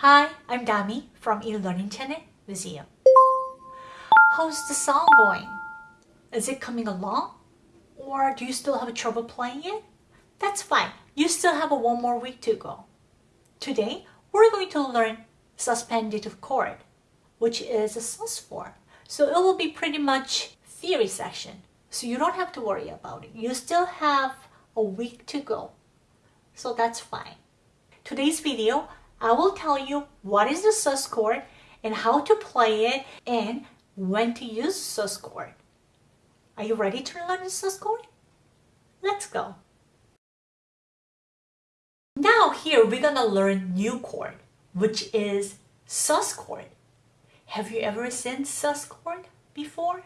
Hi, I'm Dami from eLearning Channel Museum. How's the song going? Is it coming along? Or do you still have trouble playing it? That's fine. You still have one more week to go. Today, we're going to learn suspended chord, which is a sus4. So it will be pretty much theory section. So you don't have to worry about it. You still have a week to go. So that's fine. Today's video, I will tell you what is the sus chord and how to play it and when to use sus chord. Are you ready to learn the sus chord? Let's go. Now here we're gonna learn new chord, which is sus chord. Have you ever seen sus chord before?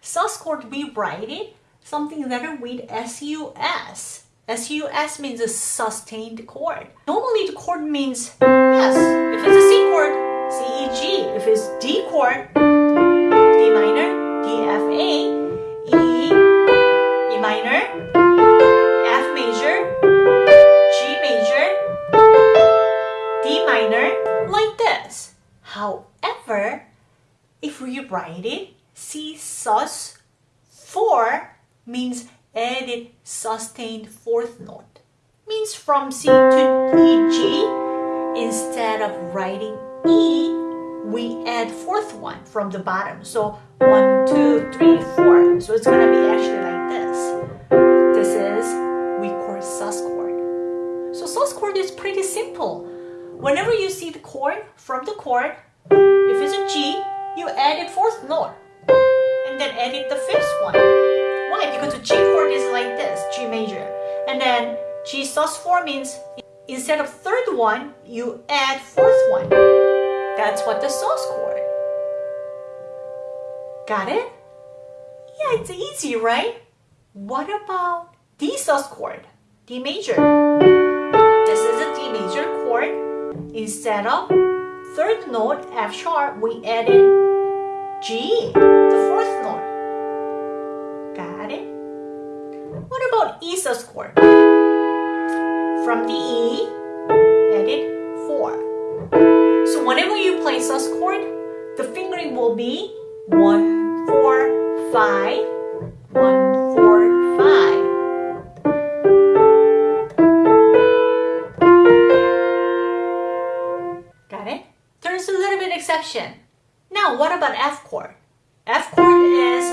Sus chord, we write it something letter with S-U-S. S-U-S means a sustained chord. Normally the chord means, yes, if it's a C chord, C-E-G. If it's D chord, D minor, D, F, A, E, E minor, F major, G major, D minor, like this. However, if we write it C sus 4 means added sustained fourth note. Means from C to E, G, instead of writing E, we add fourth one from the bottom. So one, two, three, four. So it's gonna be actually like this. This is we call sus chord. So sus chord is pretty simple. Whenever you see the chord from the chord, if it's a G, you add a fourth note and then edit the fifth one. Why? Because the G chord is like this, G major. And then G sus 4 means instead of third one, you add fourth one. That's what the sus chord. Got it? Yeah, it's easy, right? What about D sus chord? D major. This is a D major chord. Instead of third note F sharp, we added G, the fourth note. About E sus chord? From the E, added 4. So whenever you play sus chord, the fingering will be 1, 4, 5, 1, 4, 5. Got it? There's a little bit exception. Now, what about F chord? F chord is,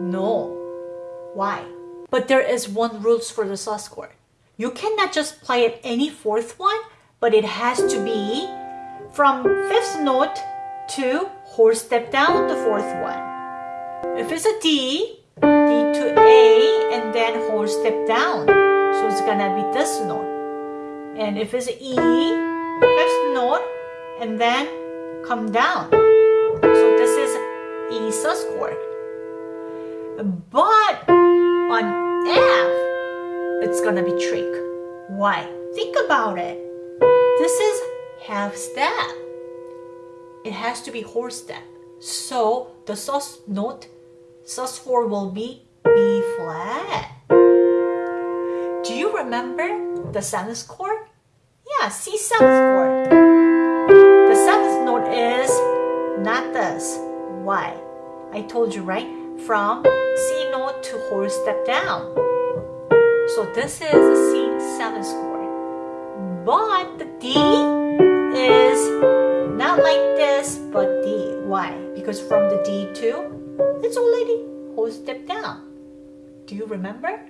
No. Why? But there is one rules for the sus chord. You cannot just play it any fourth one, but it has to be from fifth note to whole step down the fourth one. If it's a D, D to A, and then whole step down. So it's gonna be this note. And if it's E, fifth note, and then come down. So this is E sus chord. But on F, it's gonna be trick. Why? Think about it. This is half step. It has to be whole step. So the sus note, sus4 will be B flat. Do you remember the seventh chord? Yeah, C seventh chord. The seventh note is not this. Why? I told you, right? From C note to whole step down. So this is a C7 chord. But the D is not like this, but D. Why? Because from the D to, it's already whole step down. Do you remember?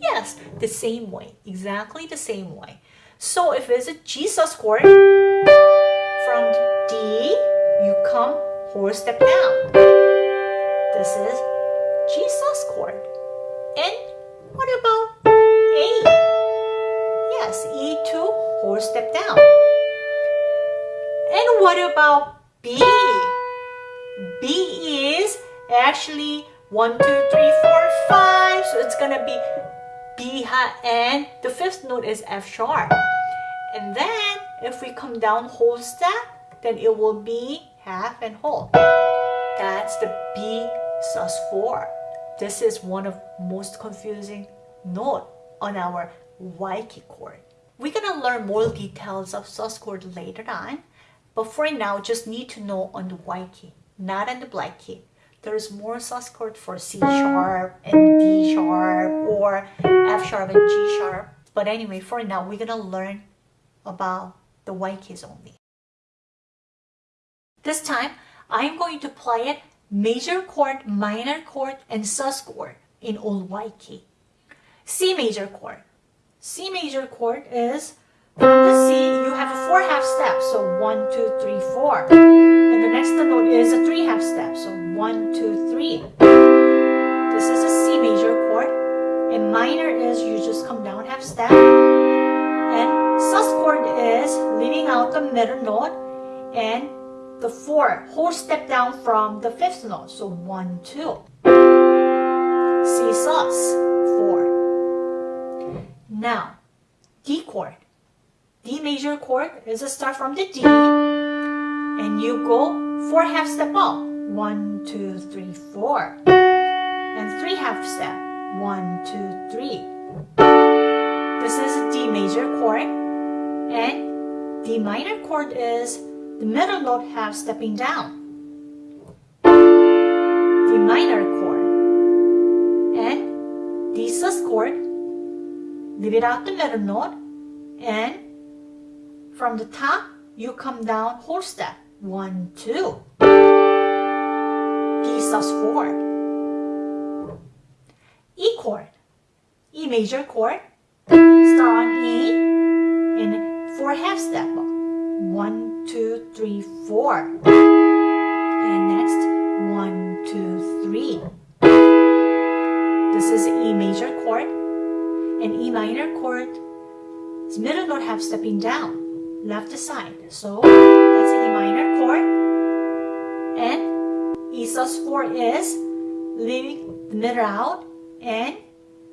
Yes, the same way, exactly the same way. So if it's a G sus chord, from D, you come whole step down. This is G sus chord. And what about A? Yes, E2, whole step down. And what about B? B is actually 1, 2, 3, 4, 5. So it's going to be B and the fifth note is F sharp. And then if we come down whole step, then it will be half and whole. That's the B sus 4. This is one of most confusing note on our key chord. We're gonna learn more details of sus chord later on, but for now, just need to know on the Y key, not on the black key. There's more sus chord for C sharp and D sharp or F sharp and G sharp. But anyway, for now, we're gonna learn about the white keys only. This time, I'm going to play it major chord, minor chord, and sus chord in old Y key. C major chord. C major chord is from the C, you have a four half steps. So one, two, three, four. And the next note is a three half step. So one, two, three. This is a C major chord. And minor is you just come down half step. And sus chord is leaving out the middle note and the four whole step down from the fifth note. So one, two. C sus, four. Now, D chord. D major chord is a start from the D and you go four half step up. One, two, three, four. And three half step. One, two, three. This is D major chord and D minor chord is the middle note half stepping down. D minor chord and D sus chord leave it out the middle note and from the top you come down whole step. One two. D sus 4 E chord E major chord start on E. And four half step. One two three four and next one two three this is E major chord and E minor chord middle note half stepping down left side. So that's E minor chord. And E sus 4 is leaving the middle out and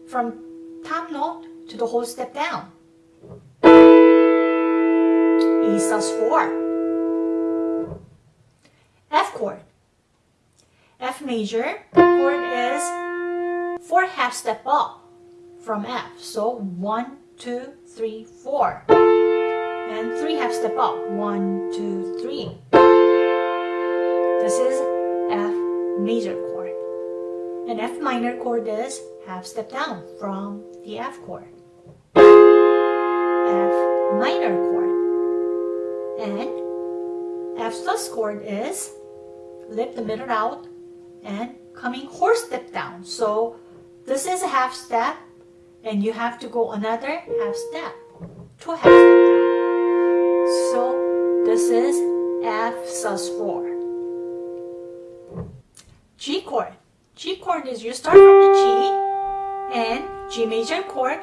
from top note to the whole step down. E sus 4. F chord. F major chord is 4 half step up from F. So 1, 2, 3, 4 and three half step up. One, two, three. This is F major chord. And F minor chord is half step down from the F chord. F minor chord. And F sus chord is lift the middle out and coming whole step down. So this is a half step and you have to go another half step, two half step down. So this is F sus 4. G chord. G chord is you start from the G and G major chord,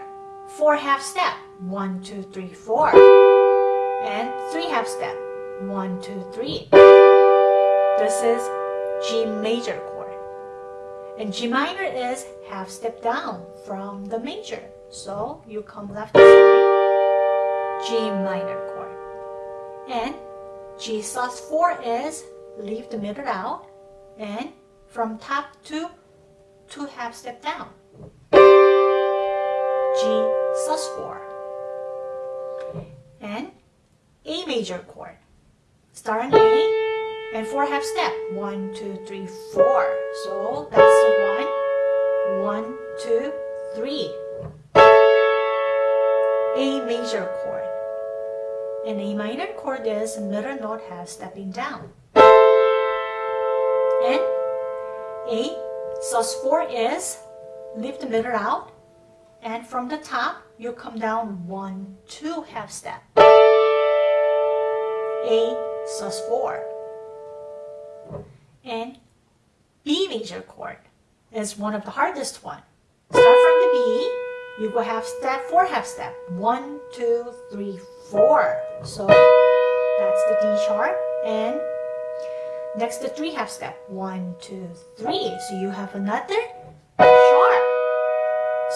four half step. One, two, three, four. And three half step. One, two, three. This is G major chord. And G minor is half step down from the major. So you come left side, G minor chord. And G sus 4 is leave the middle out and from top to two half step down. G sus 4. And A major chord. Start on A and four half step. One, two, three, four. So that's one. One, two, three. A major chord and A minor chord is middle note half stepping down. And A sus 4 is lift the middle out and from the top you come down 1, 2 half step. A sus 4. And B major chord is one of the hardest one. Start from the B, you go half step, 4 half step. 1, 2, 3, 4. So that's the D sharp. And next the three half step. One, two, three. So you have another sharp.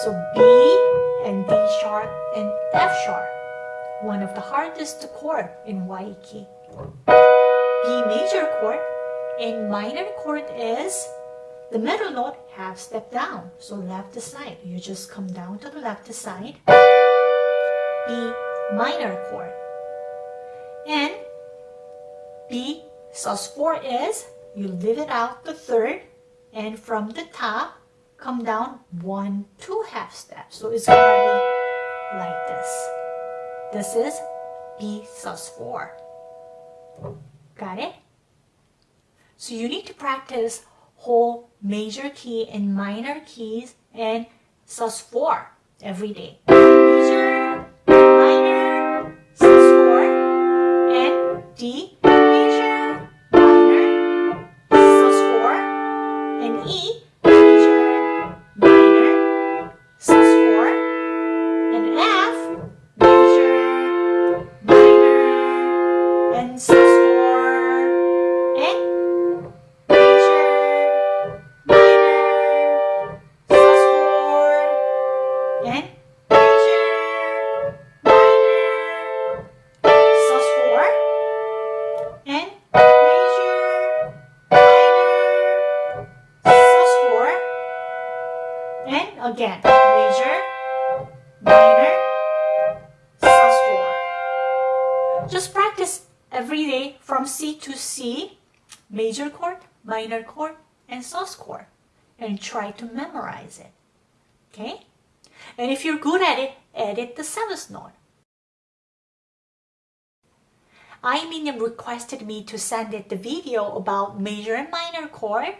So B and D sharp and F sharp. One of the hardest chord in Y key. B major chord and minor chord is The middle note half step down, so left side. You just come down to the left side. B minor chord. And B sus4 is you leave it out the third and from the top come down one two half steps. So it's gonna be like this. This is B sus4. Got it? So you need to practice whole major key and minor keys and sus4 every day. Again, major, minor, sus4. Just practice every day from C to C, major chord, minor chord, and sus chord, and try to memorize it. Okay? And if you're good at it, edit the seventh note. Iminium requested me to send it the video about major and minor chord.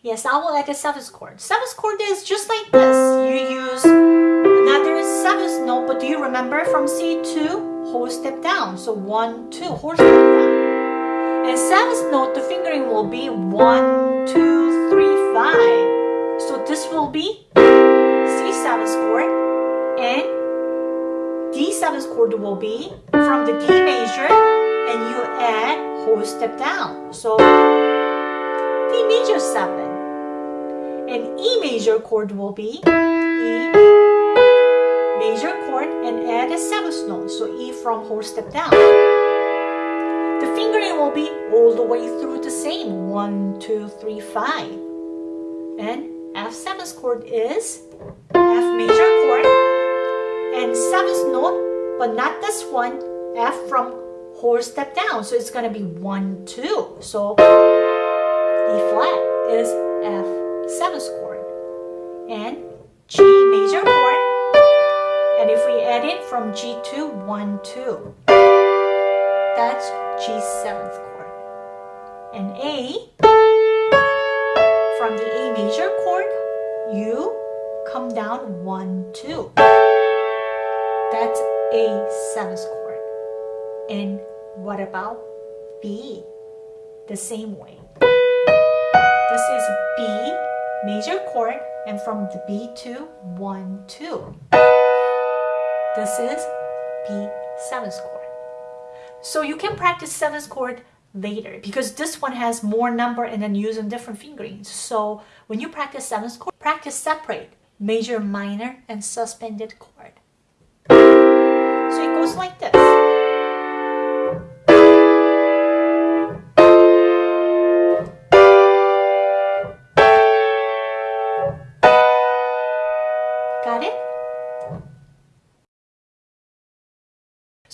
Yes, I will add a seventh chord. Seventh chord is just like this. You use another seventh note, but do you remember from C2, whole step down? So one, two, whole step down. And seventh note, the fingering will be one, two, three, five. So this will be C seventh chord and D seventh chord will be from the D major and you add whole step down. So D major 7 and E major chord will be E major chord and add a seventh note. So E from whole step down. The fingering will be all the way through the same 1, 2, 3, 5. And F seventh chord is F major chord and seventh note, but not this one, F from whole step down. So it's gonna be one, two. So from G to one, two, that's G seventh chord. And A from the A major chord, you come down one, two. That's A seventh chord. And what about B? The same way. This is B major chord and from the B to 1, 2. This is B7 chord. So you can practice seventh chord later because this one has more number and then using different fingerings. So when you practice seventh chord, practice separate major, minor, and suspended chord. So it goes like this.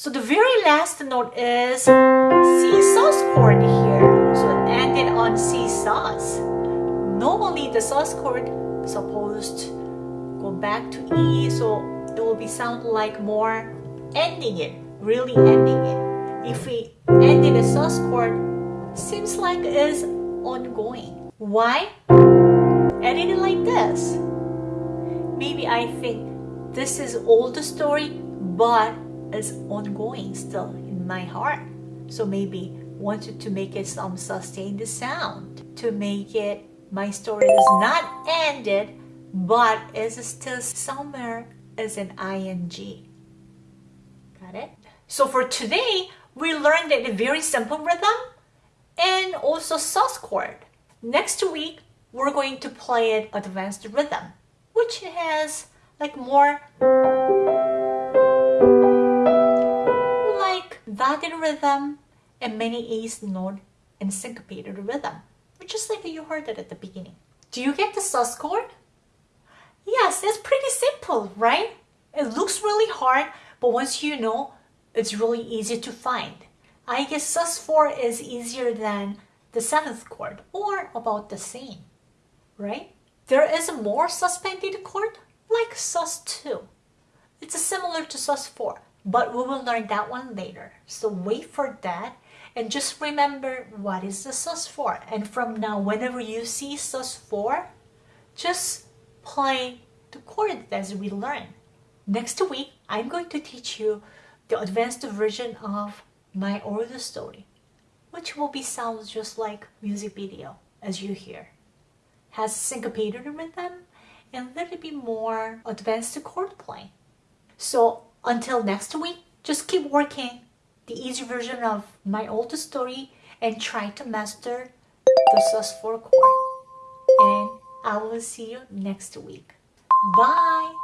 So the very last note is C sus chord here. So it ended on C sus. Normally the sus chord supposed to go back to E, so it will be sound like more ending it, really ending it. If we ended a sus chord, seems like it's ongoing. Why? Ending it like this. Maybe I think this is old story, but it's ongoing still in my heart. So maybe wanted to make it some sustained sound to make it my story is not ended, but is still somewhere as an ing. Got it? So for today, we learned a very simple rhythm and also sus chord. Next week, we're going to play an advanced rhythm, which has like more like dotted rhythm and many eighth note and syncopated rhythm, which is like you heard it at the beginning. Do you get the sus chord? Yes, it's pretty simple, right? It looks really hard, but once you know, it's really easy to find. I guess sus4 is easier than the seventh chord, or about the same, right? There is a more suspended chord, like sus2. It's similar to sus4, but we will learn that one later. So wait for that and just remember what is the sus4. And from now, whenever you see sus4, just play the chord as we learn. Next week, I'm going to teach you the advanced version of my old story, which will be sounds just like music video as you hear. Has syncopated rhythm and a little bit more advanced chord play. So until next week, just keep working the easy version of my old story and try to master the sus4 chord. And I will see you next week. Bye!